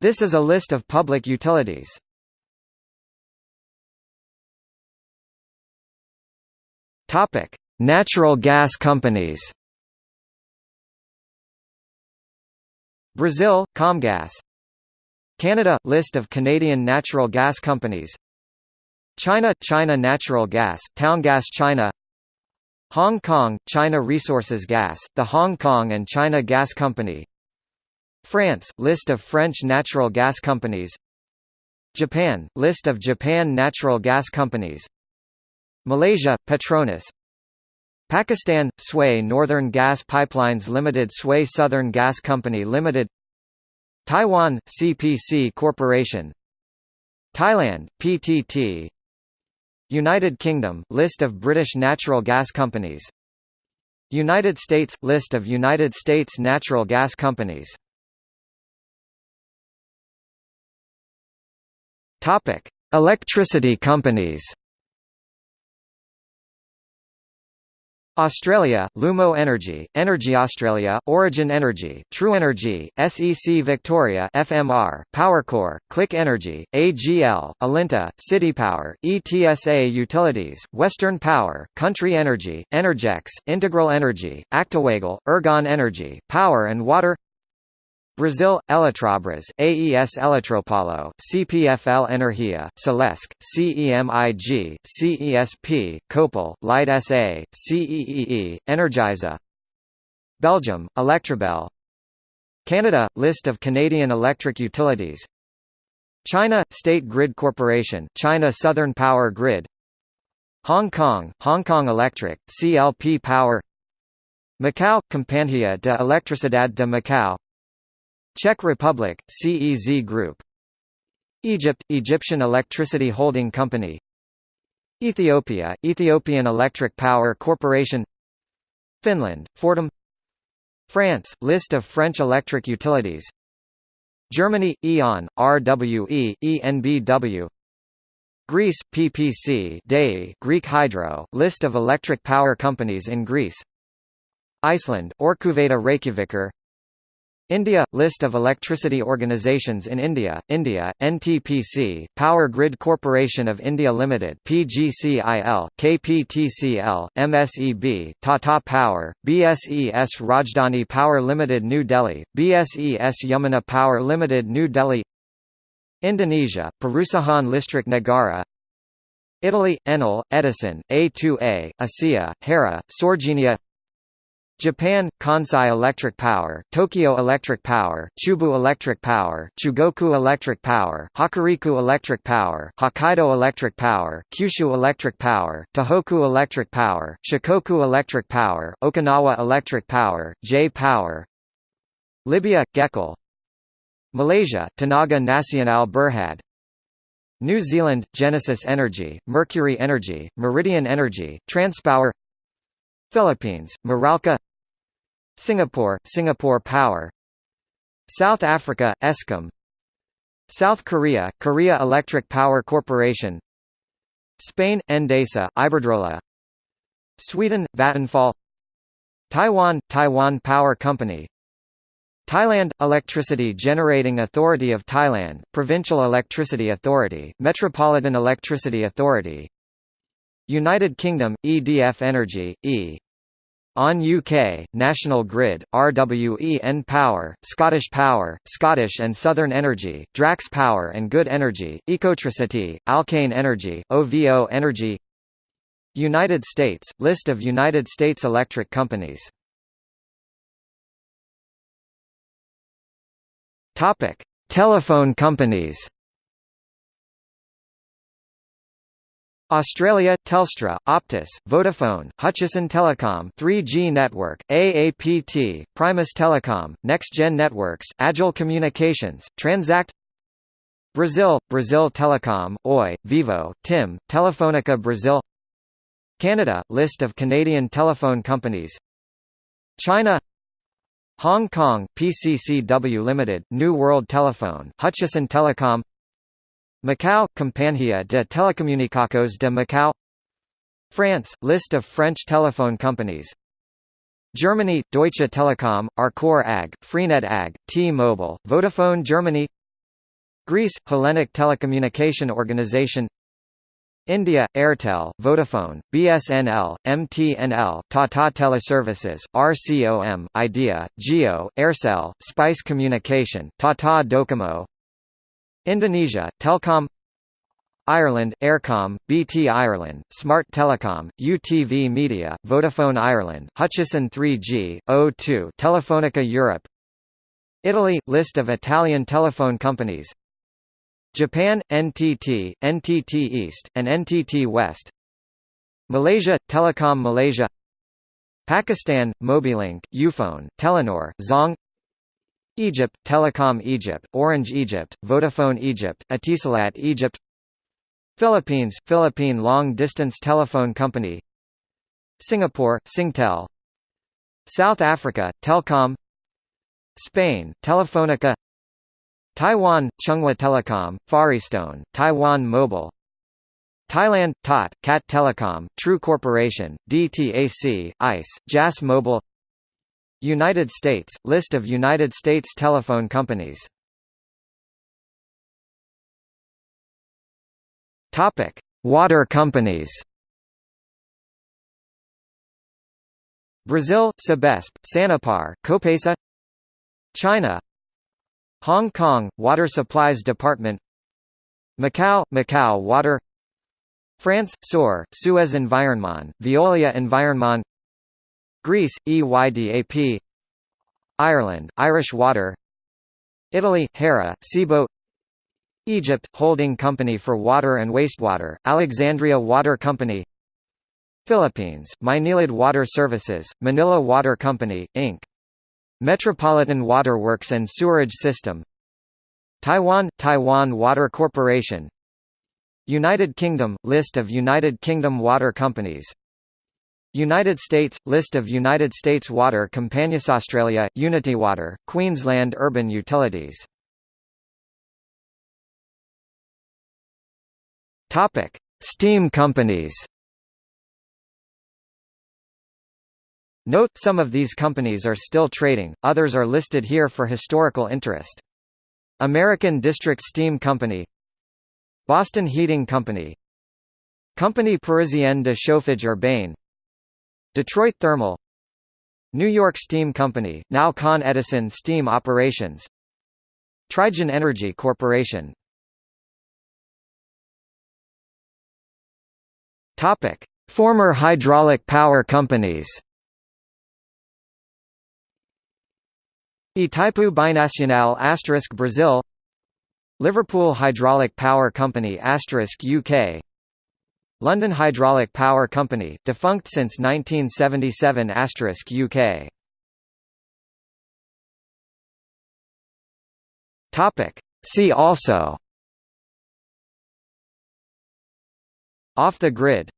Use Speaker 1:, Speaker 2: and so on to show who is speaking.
Speaker 1: This is a list of public utilities. Topic: Natural gas companies. Brazil, Comgás. Canada list of Canadian natural gas companies. China China Natural Gas, Towngas China. Hong Kong China Resources Gas, the Hong Kong and China Gas Company. France list of French natural gas companies. Japan list of Japan natural gas companies. Malaysia, Petronas. Pakistan, Sui Northern Gas Pipelines Limited Sui Southern Gas Company Limited. Taiwan, CPC Corporation. Thailand, PTT United Kingdom List of British natural gas companies. United States – List of United States natural gas companies Electricity companies Australia, Lumo Energy, Energy Australia, Origin Energy, True Energy, SEC Victoria FMR, Powercor, Click Energy, AGL, Alinta, City Power, ETSA Utilities, Western Power, Country Energy, Energex, Integral Energy, ActewAGL, Ergon Energy, Power and Water Brazil, Eletrobras, AES Eletropaulo, CPFL Energia, Celesc, CEMIG, CESP, Copel, Light SA, CEEE, Energisa. Belgium, Electrabel Canada – List of Canadian electric utilities. China – State Grid Corporation China Southern Power Grid. Hong Kong – Hong Kong Electric, CLP Power. Macau – Companhia de Electricidade de Macau Czech Republic, CEZ Group. Egypt – Egyptian Electricity Holding Company. Ethiopia – Ethiopian Electric Power Corporation. Finland – Fortum France – List of French electric utilities. Germany – E.ON, RWE, ENBW Greece – PPC DEI, Greek Hydro – List of electric power companies in Greece. Iceland – Orkuveita Reykjavíkur India – List of electricity organisations in India, India, NTPC, Power Grid Corporation of India Limited PGCIL, KPTCL, MSEB, Tata Power, BSES Rajdhani Power Limited New Delhi, BSES Yamuna Power Limited New Delhi Indonesia, Perusahaan Listrik Negara Italy, Enel, Edison, A2A, ACEA, Hera, Sorgenia Japan – Kansai Electric Power, Tokyo Electric Power, Chubu Electric Power, Chugoku Electric Power, Hokuriku Electric Power, Hokkaido Electric Power, Kyushu Electric Power, Tohoku Electric Power, Shikoku Electric Power, Okinawa Electric Power, J-Power Libya – GECOL Malaysia – Tenaga Nasional Berhad New Zealand – Genesis Energy, Mercury Energy, Meridian Energy, Transpower Philippines – Meralco Singapore, Singapore Power. South Africa, Eskom. South Korea, Korea Electric Power Corporation. Spain, Endesa, Iberdrola. Sweden, Vattenfall. Taiwan, Taiwan Power Company. Thailand – Electricity Generating Authority of Thailand, Provincial Electricity Authority, Metropolitan Electricity Authority. United Kingdom – EDF Energy, E. On UK, National Grid, RWE Power, Scottish Power, Scottish and Southern Energy, Drax Power and Good Energy, Ecotricity, Alkane Energy, OVO Energy. United States – List of United States electric companies. Telephone companies Australia, Telstra, Optus, Vodafone, Hutchison Telecom 3G Network, AAPT, Primus Telecom, NextGen Networks, Agile Communications, Transact Brazil, Brazil Telecom, Oi, Vivo, TIM, Telefonica Brazil Canada – List of Canadian telephone companies China Hong Kong, PCCW Limited, New World Telephone, Hutchison Telecom Macau – Companhia de Telecomunicações de Macau. France – List of French telephone companies. Germany – Deutsche Telekom, Arcor AG, Freenet AG, T-Mobile, Vodafone Germany. Greece – Hellenic Telecommunication Organization. India – Airtel, Vodafone, BSNL, MTNL, Tata Teleservices, RCOM, Idea, Jio, Aircel, Spice Communication, Tata Docomo Indonesia – Telkom Ireland, Eircom, BT Ireland, Smart Telecom, UTV Media, Vodafone Ireland, Hutchison 3G, O2 Telefonica Europe Italy – List of Italian telephone companies Japan, NTT, NTT East, and NTT West Malaysia, Telekom Malaysia Pakistan, Mobilink, Ufone, Telenor, Zong Egypt, Telecom Egypt, Orange Egypt, Vodafone Egypt, Etisalat Egypt Philippines, Philippine Long Distance Telephone Company Singapore, Singtel South Africa, Telkom Spain, Telefonica Taiwan, Chunghwa Telecom, FarEasTone, Taiwan Mobile Thailand, TOT, CAT Telecom, True Corporation, DTAC, ICE, JAS Mobile United States, List of United States telephone companies. Water companies. Brazil, Sabesp, Sanepar, Copasa. China, Hong Kong Water Supplies Department. Macau Macau Water. France Saur Suez Environnement Veolia Environnement Greece EYDAP Ireland Irish Water. Italy Hera Cibo Egypt Holding Company for Water and Wastewater Alexandria Water Company. Philippines Maynilad Water Services Manila Water Company Inc. Metropolitan Waterworks and Sewerage System. Taiwan – Taiwan Water Corporation. United Kingdom – List of United Kingdom water companies United States – List of United States water companies Australia – Unity Water, Queensland Urban Utilities Steam companies Note, some of these companies are still trading, others are listed here for historical interest. American District Steam Company Boston Heating Company Compagnie Parisienne de Chauffage Urbain Detroit Thermal New York Steam Company, now Con Edison Steam Operations Trigen Energy Corporation. Topic: Former hydraulic power companies. Itaipu Binacional asterisk Brazil. Liverpool Hydraulic Power Company asterisk UK London Hydraulic Power Company, defunct since 1977 asterisk UK Topic. See also. Off the grid